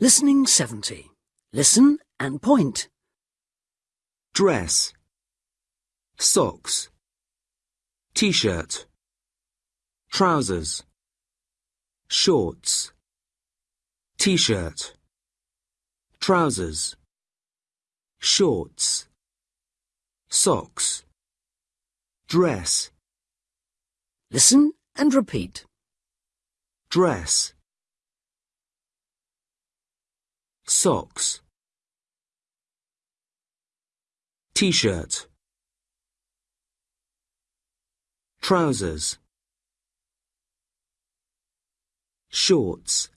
Listening 70. Listen and point. dress, socks, t-shirt, trousers, shorts, t-shirt, trousers, shorts, socks, dress, Listen and repeat. dress, socks, t-shirt, trousers, shorts,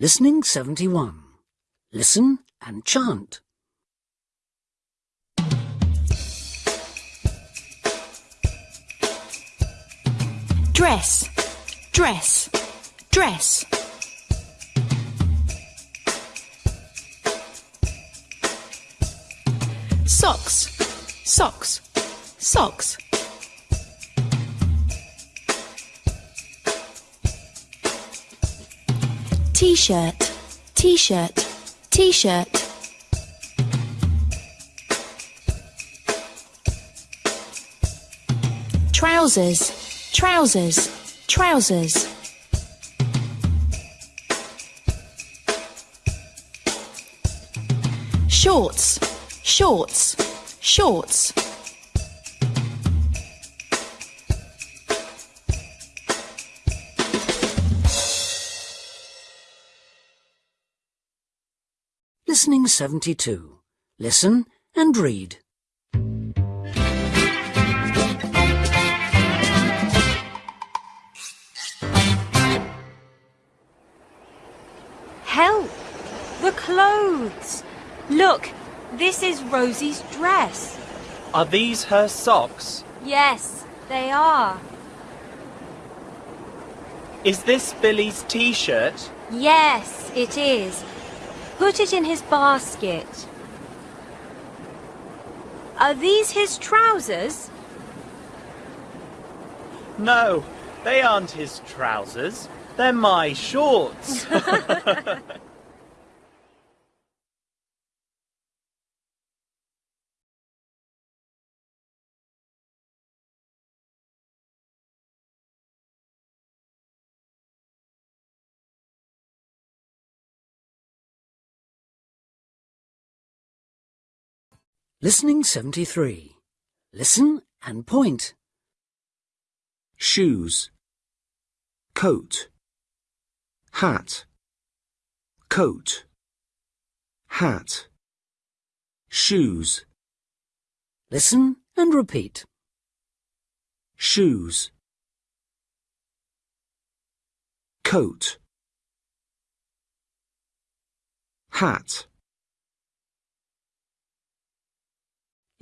Listening 71. Listen and chant. dress, dress, dress. Socks, socks, socks. T-shirt, t-shirt, t-shirt. Trousers, trousers, trousers. Shorts, shorts, shorts. Listening 72. Listen and read. Help! The clothes! Look, this is Rosie's dress. Are these her socks? Yes, they are. Is this Billy's t-shirt? Yes, it is. Put it in his basket. Are these his trousers? No, they aren't his trousers. They're my shorts. Listening 73. Listen and point. shoes, coat, hat, coat, hat, shoes, Listen and repeat. shoes, coat, hat,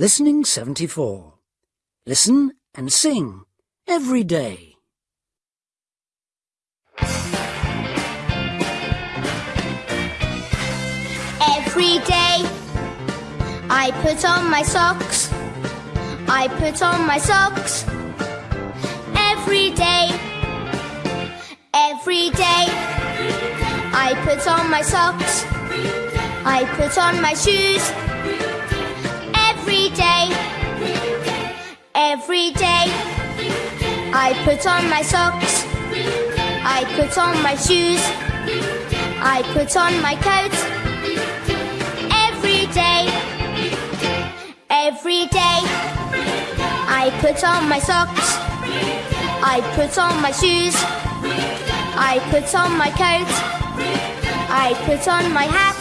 Listening 74. Listen and sing every day. Every day I put on my socks. I put on my socks. Every day. Every day I put on my socks. I put on my shoes. Every day. Every day I put on my socks. I put on my shoes. I put on my coat every day. Every day I put on my socks. I put on my shoes. I put on my coat. I put on my hat.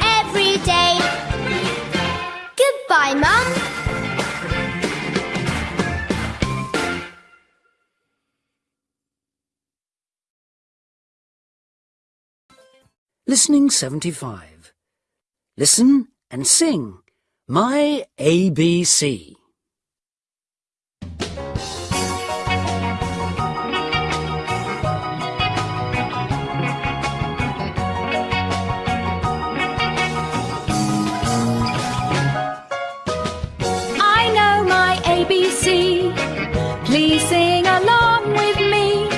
Every day. Goodbye, Mum. Listening 75. Listen and sing My ABC. Please sing along with me.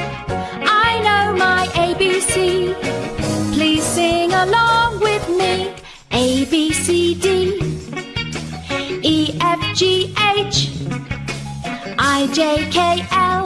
I know my ABC. Please sing along with me. A, B, C, D. E, F, G, H. I, J, K, L.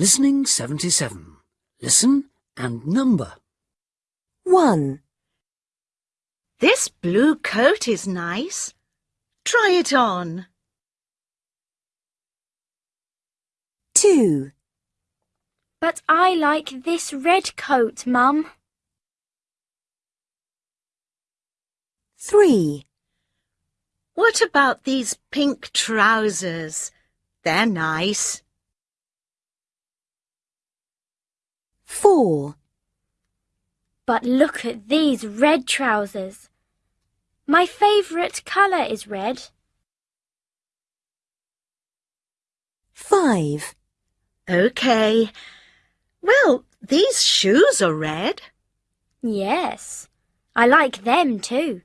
Listening 77. Listen and number. 1, This blue coat is nice. Try it on. 2, But I like this red coat, Mum. 3, What about these pink trousers? They're nice. 4, But look at these red trousers. My favourite colour is red. 5, Okay. Well, these shoes are red. Yes, I like them too.